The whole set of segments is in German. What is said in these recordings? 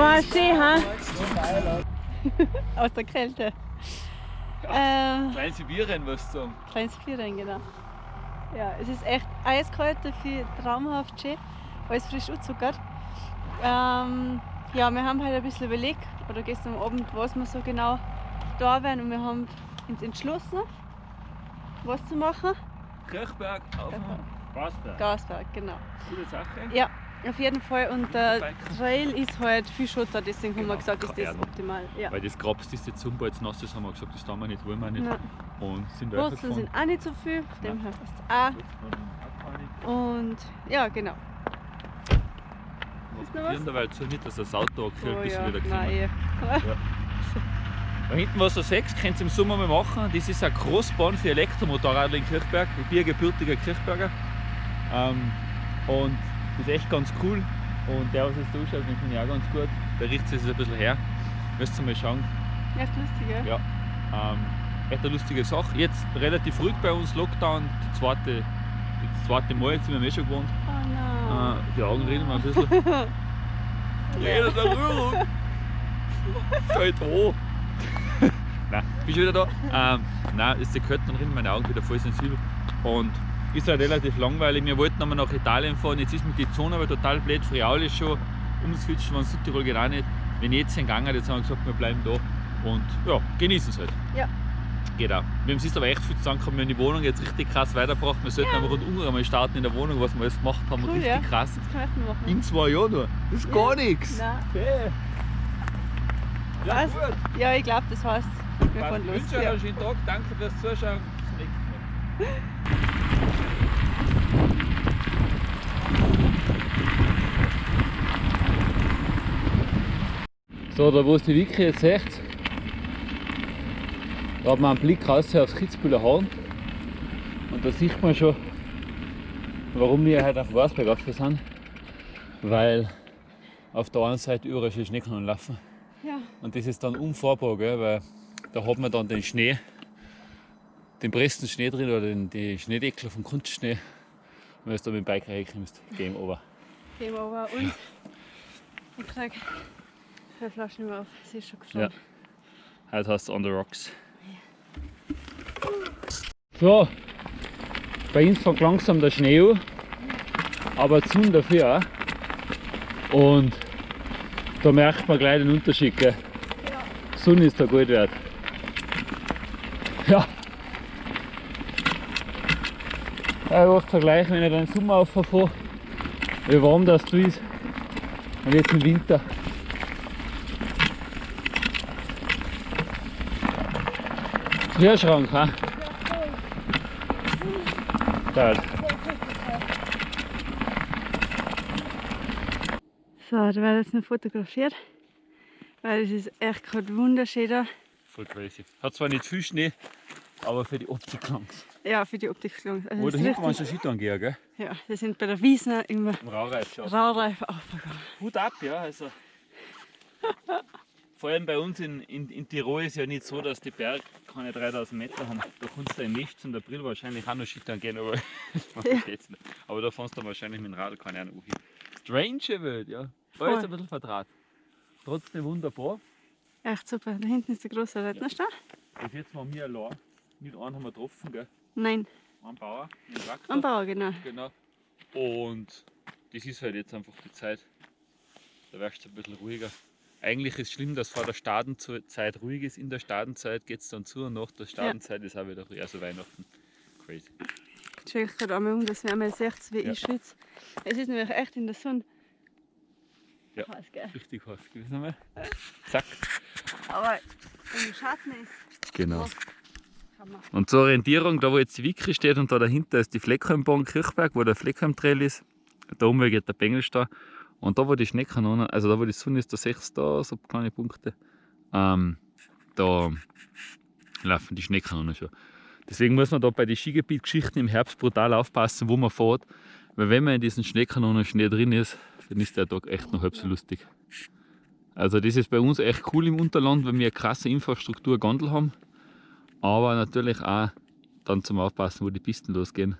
War schön, ha? Aus der Kälte. Ähm, Klein Sibirien, was du sagen. kleines Vierrein, genau. Ja, es ist echt eiskalt, dafür traumhaft schön. Alles frisch angezuckert. Ähm, ja, wir haben halt ein bisschen überlegt, oder gestern Abend, was wir so genau da werden und wir haben uns entschlossen, was zu machen. Kirchberg auf dem Gasberg. Gasberg, genau. Gute Sache. Ja, auf jeden Fall. Und der. Trail ist halt viel Schotter, deswegen haben Genau, wir gesagt, ist das optimal. Ja. Weil das Grabst ist jetzt super, jetzt nass ist, haben wir gesagt, das tun wir nicht, wollen wir nicht. Nein. Und sind Wurzeln sind auch nicht so viel, von dem her passt es auch. Und ja, genau. Ist noch was? Dabei zu nicht, dass das Auto angekühlt Oh bis ja, wieder nein, gesehen eh. Da hinten was du siehst, könnt ihr im Sommer mal machen. Das ist eine Großbahn für Elektromotorradler in Kirchberg. Ich bin ein gebürtiger Kirchberger. Ähm, und das ist echt ganz cool. Und der, was jetzt da ausschaut, den finde ich auch ganz gut. Der riecht sich ein bisschen her. Müsst ihr mal schauen. Echt lustig, ja? Ja. Ähm, echt eine lustige Sache. Jetzt relativ ruhig bei uns, Lockdown, die zweite, das zweite Mal, jetzt sind wir eh schon gewohnt. Oh nein. Äh, die Augen reden mir ein bisschen. Jeder der Rührung! Fällt an! Nein, bin schon wieder da. Ähm, nein, ist die Kälte dann drin, meine Augen wieder voll sensibel. Und ist halt relativ langweilig. Wir wollten einmal nach Italien fahren, jetzt ist mit die Zone aber total blöd. Friaul ist schon umswitchen, von Südtirol geht auch nicht. Wenn jetzt hingegangen, jetzt haben wir gesagt, wir bleiben da und ja, genießen es halt. Ja. Geht auch. Wir haben es aber echt viel zu sagen, wir haben die Wohnung jetzt richtig krass weitergebracht. Wir sollten aber rundum einmal starten in der Wohnung, was wir alles gemacht haben. Cool, richtig ja. krass. Das kann ich machen. In zwei Jahren nur. Das ist Ja. gar nichts. Nein. Okay. Ja, Was? gut. Ja, ich glaube, das heißt, wir fahren Ich los. wünsche euch Ja. einen schönen Tag. Danke fürs Zuschauen. Bis zum nächsten Mal. So, da wo es die Wiki jetzt seht, da hat man einen Blick raus aufs Kitzbühler Horn. Und da sieht man schon, warum wir heute auf Wasberg rauf sind. Weil auf der einen Seite überall schon Schneekanonen laufen. Ja. Und das ist dann unfahrbar, gell? weil da hat man dann den Schnee, den pressten Schnee drin oder den, die Schneedeckel vom Kunstschnee. Und wenn du da mit dem Bike reinkommst, Game over. Game over. Und ich krieg zwei Flaschen mehr auf. Sie ist schon geflogen. Heute heißt es On the Rocks. So, bei uns fängt langsam der Schnee an, aber zu dafür auch. Und da merkt man gleich den Unterschied. Gell? Die Sonne ist da gut wert. Ja. Ja, Ich oft vergleichen, wenn ich dann im Sommer auffahre, wie warm das da ist. Und jetzt im Winter. Kühlschrank, ha? Geil. So, da wird jetzt noch fotografiert. Weil es ist echt gerade wunderschön da. Voll crazy. Hat zwar nicht viel Schnee, aber für die Optik langt's. Ja, für die Optik gelungen. Also Oder das ist hinten waren schon Skifahren gehen, gell? ja, wir sind bei der Wiesner im Im Raureif schon. Raureif aufgegangen. Hut ab, ja. Also. Vor allem bei uns in, in, in Tirol ist ja nicht so, dass die Berge keine 3000 Meter haben. Da kannst du im März und April wahrscheinlich auch noch Skifahren gehen, aber Ja. Aber da fährst du wahrscheinlich mit dem Radl keine Ahnung wohin. Strange Welt, ja. Voll. ist ein bisschen vertraut. Trotzdem wunderbar. Echt super. Da hinten ist der große Rettnerstall. Bis jetzt waren wir allein. Nicht einen haben wir getroffen, gell? Nein, Ein Bauer, ein Traktor. am Bauer, genau. Genau. Und das ist halt jetzt einfach die Zeit. Da wärst du ein bisschen ruhiger. Eigentlich ist es schlimm, dass vor der Stadenzeit ruhig ist. In der Stadenzeit geht es dann zu und nach der Stadenzeit ist auch wieder ruhig. Also Weihnachten. Crazy. Ich schaue gerade einmal um, dass wir einmal seht, wie Ja. ich schwitze. Es ist nämlich echt in der Sonne. Ja. Heiß, gell? Richtig heiß gewesen einmal. Zack. Aber im Schatten ist Genau. Hammer. Und zur Orientierung, da wo jetzt die Wicke steht und da dahinter ist die Fleckheimbahn Kirchberg, wo der Fleckheim Trail ist. Da oben geht der Bengelstein. Und da wo die Schneekanonen, also da wo die Sonne ist, da du da so kleine Punkte. Ähm, da laufen die Schneekanonen schon. Deswegen muss man da bei den Skigebietgeschichten im Herbst brutal aufpassen, wo man fährt. Weil wenn man in diesen Schneekanonen Schnee drin ist, dann ist der Tag echt noch halb so lustig. Also das ist bei uns echt cool im Unterland, weil wir eine krasse Infrastruktur Gondel haben. Aber natürlich auch dann zum Aufpassen, wo die Pisten losgehen.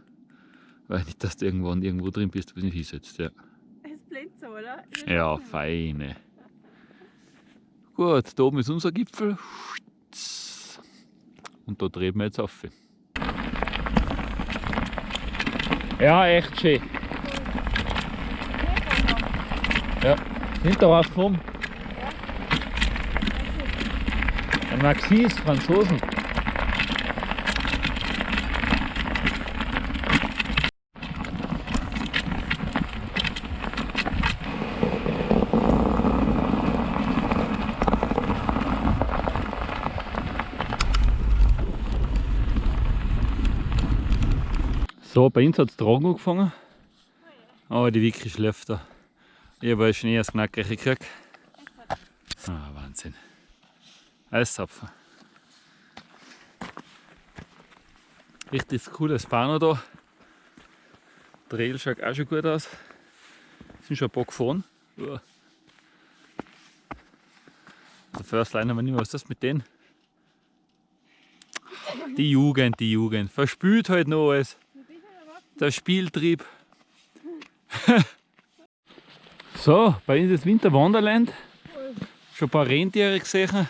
Weil nicht, dass du irgendwann irgendwo drin bist, wo du nicht hinsetzt. Ja, So, oder? ja feine. Gut, da oben ist unser Gipfel. Und da drehen wir jetzt auf. Ja, echt schön. Ja, hinter was vom? Ein Maxis, Franzosen. So, bei uns hat es Drogen angefangen. Aber die Vicky schläft da. Ich habe Schnee als Knacker gekriegt. Ah, Wahnsinn. Eiszapfen. Richtig cooles Pano da. Der Trail schaut auch schon gut aus. Sind schon ein paar gefahren. Uah. Der First Liner, wenn nicht mehr, was ist das mit denen? Die Jugend, die Jugend. Verspült halt noch alles. Der Spieltrieb. so, bei uns ist Winter Wonderland. Schon ein paar Rentiere gesehen.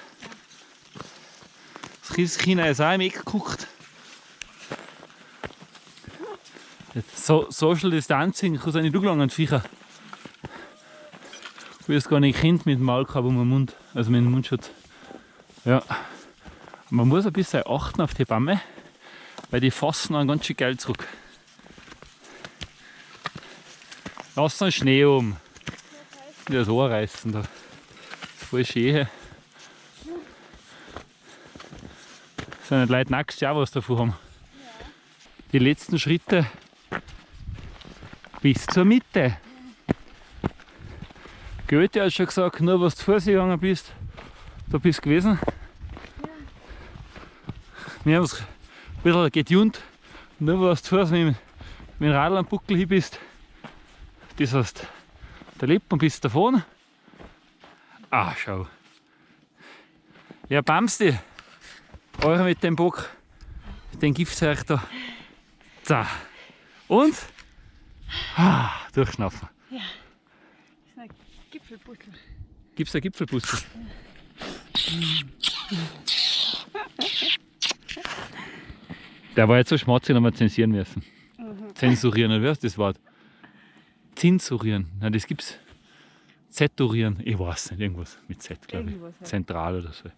Das Christkind ist auch im Eck geguckt. So, Social Distancing, ich kann es nicht durchgelangen, Viecher. Ich will es gar nicht Kind mit dem Maulkorb um den Mund, also mit dem Mundschutz. Ja. Man muss ein bisschen achten auf die Bäume, weil die fassen dann ganz schön geil zurück. Lass den Schnee um. Die das Ohr reißen da. Das ist voll schön. Sind die Leute nackt ja was davon haben. Die letzten Schritte bis zur Mitte. Goethe hat schon gesagt, nur was du vor sich gegangen bist, da bist du gewesen. Wir haben es ein bisschen getunt, nur was du vor mit, mit dem Radl am Buckel hin bist, das heißt, der lebt und bis davon. Ah, schau. Ja, Bamsti, euch mit dem Bock, den Giftzeug da. So. Und? Ah, durchschnaufen. Ja. Das ist ein Gipfelpuzzle. Gibt es ein Gipfelpuzzle? Der war jetzt so schmutzig, haben wir zensieren müssen. Zensurieren, wie heißt das Wort? Zensurieren. Nein, das gibt's. Zeturieren. Ich weiß nicht, irgendwas mit Z, glaube ich. Halt. Zentral oder so.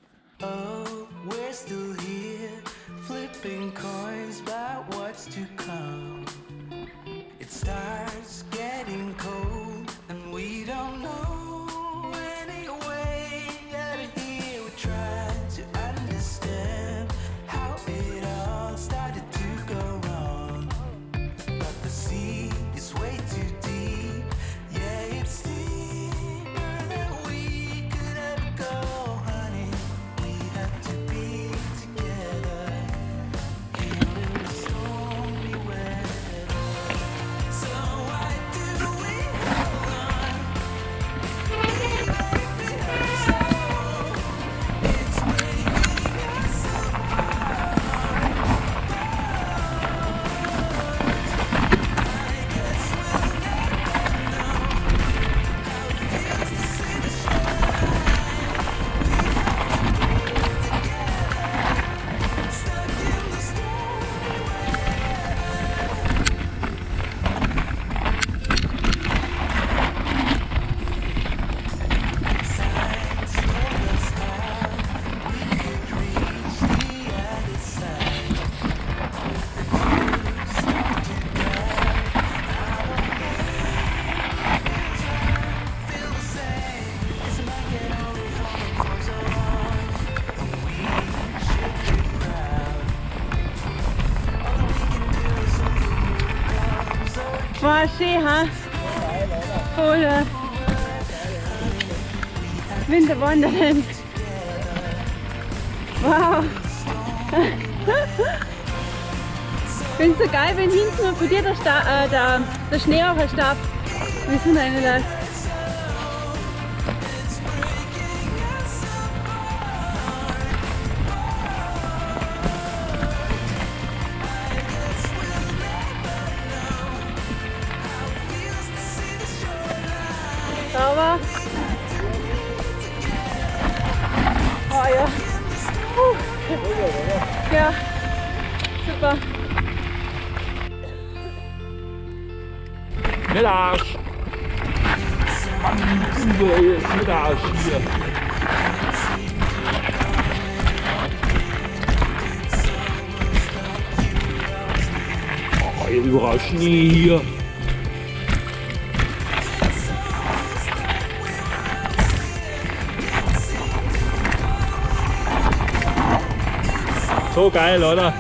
Oh, we're still here, flipping coins about what's to come. It starts getting Wonderland. Wow. Ich finde so geil, wenn hinten von dir der, Sta äh, der, der Schnee auch erstarb. Wir sind eine Arsch! Mann, nicht Arsch hier. Oh, hier überall Schnee hier. So geil, oder?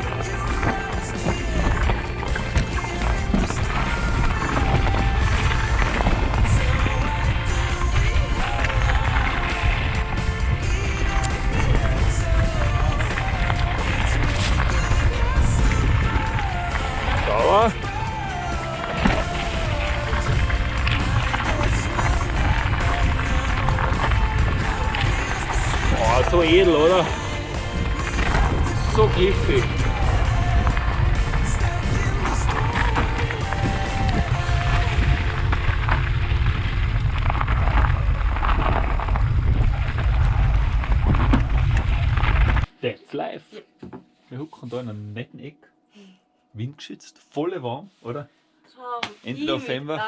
Windgeschützt, voll warm, oder? Ende November.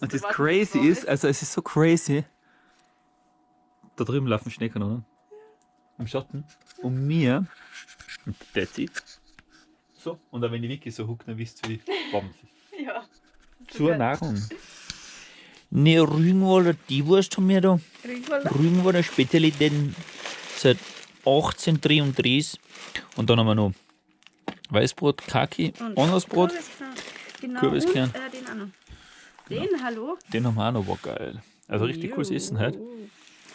Und das crazy ist, also es ist so crazy. Da drüben laufen Schneekanonen. Im Schatten. Und mir. Und that's it. So. Und dann wenn ich wirklich so huck, dann wisst ihr, wie warm es ist. Ja. Zur Nahrung. Ne, Rügenwalder die-Wurst haben wir da. Ringwalder. Rügenwalder Spezialitäten seit 1833. Und dann haben wir noch Weißbrot, Kaki. Kürbiskern. Genau. Kürbiskern. Und, äh, den auch noch. Den, hallo? Den haben wir auch noch, war geil. Also richtig cooles Essen heute.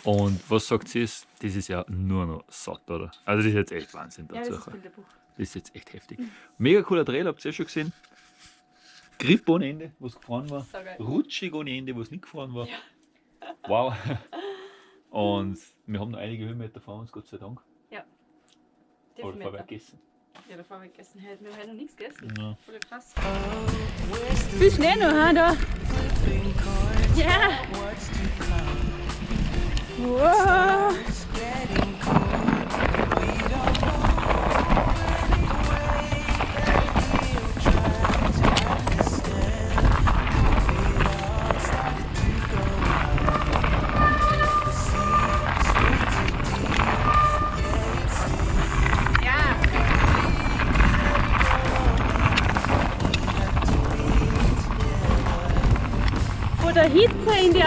Und was sagt sie ist, das ist ja nur noch satt, oder? Also das ist jetzt echt Wahnsinn Ja, das dazu. ist das ist jetzt echt heftig. Mega cooler Trail, habt ihr ja schon gesehen. Grip ohne Ende, was gefahren war. Rutschig ohne Ende, was nicht gefahren war. Wow. Und wir haben noch einige Höhenmeter vor uns, Gott sei Dank. Aber Definitiv. vorher gegessen. Ja, davor haben wir gegessen. Hey, Wir haben noch nichts gegessen. Ja. Voll krass. Viel Schnee noch, ha, da. Ja. Wow.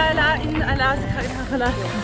Hitze in, die Ala in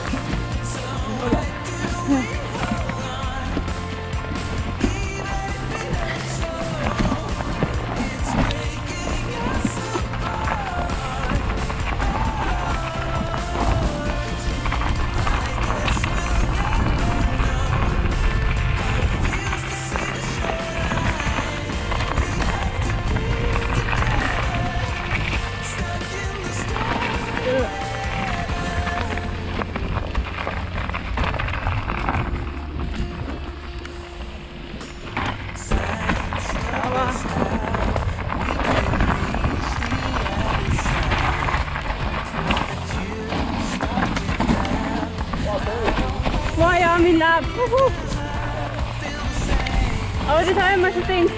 Alaska, nach Alaska. Boah, ja, mein Lab. Wuhu. Aber das habe ich mir schon gedacht.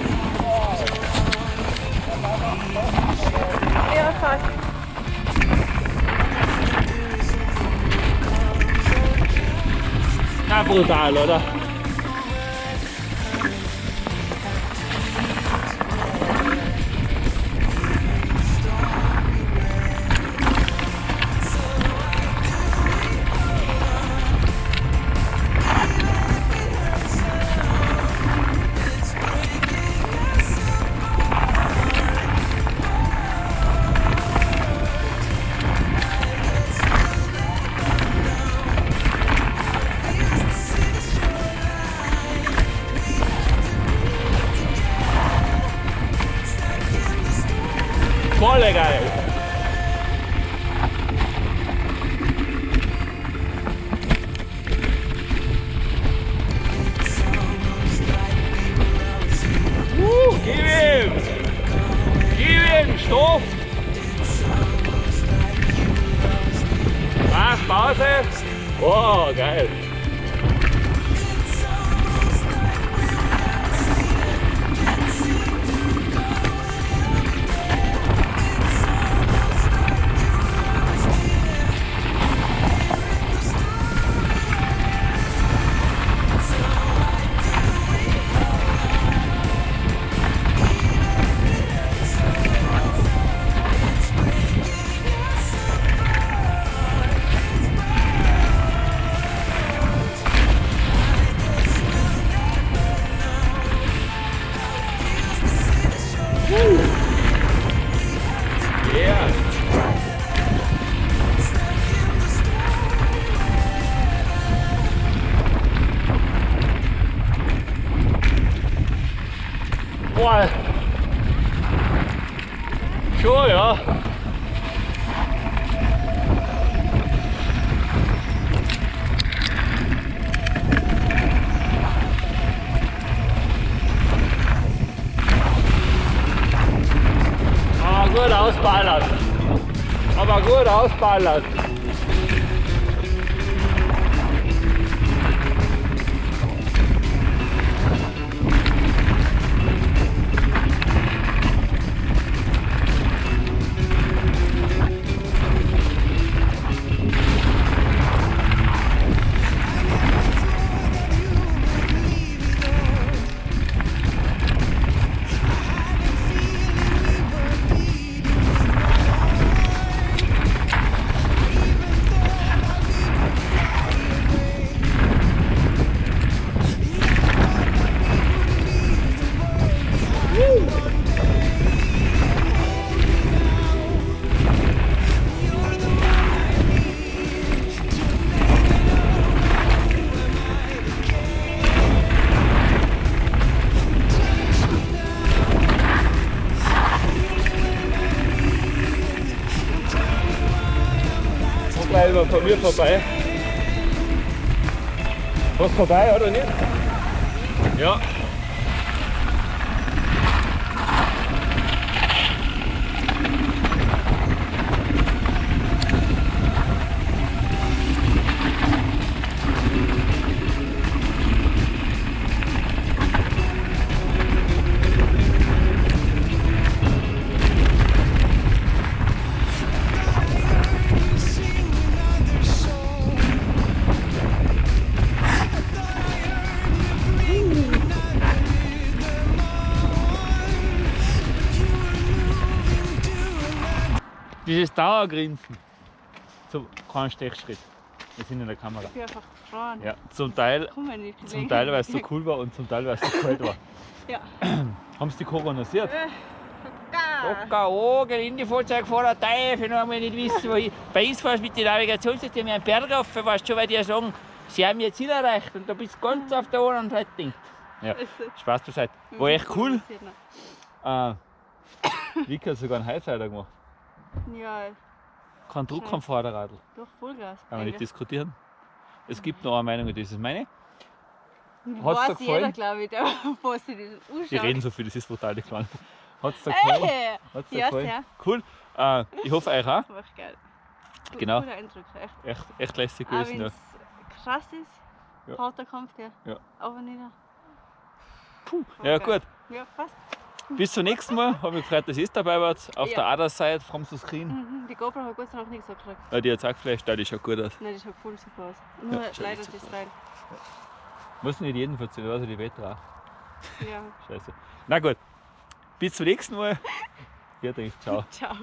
Ja, fast. Ja, brutal, oder? Was, Pause? Oh, geil. ausballern. Aber gut ausballern. Von mir vorbei. Was vorbei oder nicht? Ja. Dauergrinsen. So, kein Stechschritt. Wir sind in der Kamera. Ich bin einfach gefroren. Ja, zum Teil, zum Teil weil es so cool war und zum Teil weil es so kalt war. Ja. Haben sie die koronasiert? Da. Locker an, Geländefahrzeugfahrer, Teufel, noch einmal nicht wissen, wo ich. Bei uns fährst du mit den Navigationssystemen einen Berg rauf, weißt du schon, weil die ja sagen, sie haben ihr Ziel erreicht und du bist ganz auf der anderen Seite. denkt. Ja, Spaß beiseite. War echt cool. noch. Äh, Vika hat sogar einen Highsider gemacht. Ja, Kein Druck am Vorderradl. doch Vollgas. Kann man nicht diskutieren. Es gibt noch eine Meinung, und das ist meine. Hat's Weiß jeder, glaube ich, der was sich das anschaut. Die reden so viel, das ist brutal nicht gefallen. Hat es dir gefallen? Hey, Hat's dir ja, gefallen? sehr. Cool. Äh, ich hoffe euch auch. war echt geil. Gu- Genau. Guter Eindruck, echt. Echt, echt lässig Auch gewesen. wenn Ja. es krass ist, Ja. harter Kampf, der. Ja. Aber nieder. ja, geil. gut. Ja, passt. Bis zum nächsten Mal. Habe mich gefreut, dass ihr dabei wart. Auf Ja. der anderen Seite vom Screen. Mhm. Die GoPro hat Gott sei Dank nichts gekriegt. Ja, die hat es auch geflasht, ja, die schaut gut aus. Nein, das schaut voll super aus. Nur schaut leider das Teil. Muss nicht jedem erzählen, also die Wetter auch. Ja. Scheiße. Na gut. Bis zum nächsten Mal. Fertig. Ciao. Ciao.